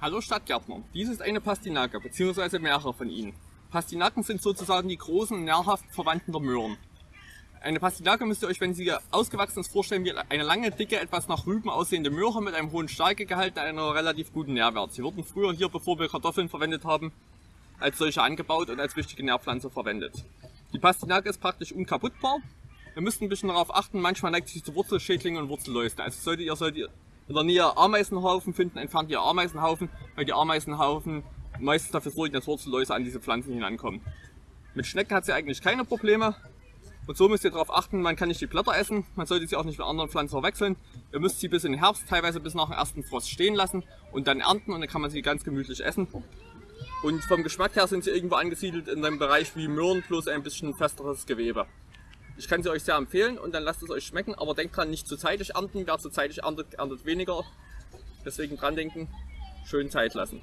Hallo Stadtgärtner, dies ist eine Pastinake bzw. mehrere von ihnen. Pastinaken sind sozusagen die großen, nährhaften Verwandten der Möhren. Eine Pastinake müsst ihr euch, wenn sie ausgewachsen ist, vorstellen wie eine lange, dicke, etwas nach Rüben aussehende Möhre mit einem hohen Stärkegehalt und einer relativ guten Nährwert. Sie wurden früher hier, bevor wir Kartoffeln verwendet haben, als solche angebaut und als wichtige Nährpflanze verwendet. Die Pastinake ist praktisch unkaputtbar. Ihr müsst ein bisschen darauf achten, manchmal neigt sie zu Wurzelschädlingen und Wurzelläusen. Also solltet ihr, solltet ihr in der Nähe Ameisenhaufen finden, entfernt ihr Ameisenhaufen, weil die Ameisenhaufen meistens dafür sorgen, dass Wurzelläuse an diese Pflanzen hinankommen. Mit Schnecken hat sie eigentlich keine Probleme. Und so müsst ihr darauf achten, man kann nicht die Blätter essen, man sollte sie auch nicht mit anderen Pflanzen verwechseln. Ihr müsst sie bis in den Herbst, teilweise bis nach dem ersten Frost stehen lassen und dann ernten und dann kann man sie ganz gemütlich essen. Und vom Geschmack her sind sie irgendwo angesiedelt in einem Bereich wie Möhren, bloß ein bisschen festeres Gewebe. Ich kann sie euch sehr empfehlen und dann lasst es euch schmecken, aber denkt dran, nicht zu zeitig ernten. Wer zu zeitig erntet, erntet weniger. Deswegen dran denken, schön Zeit lassen.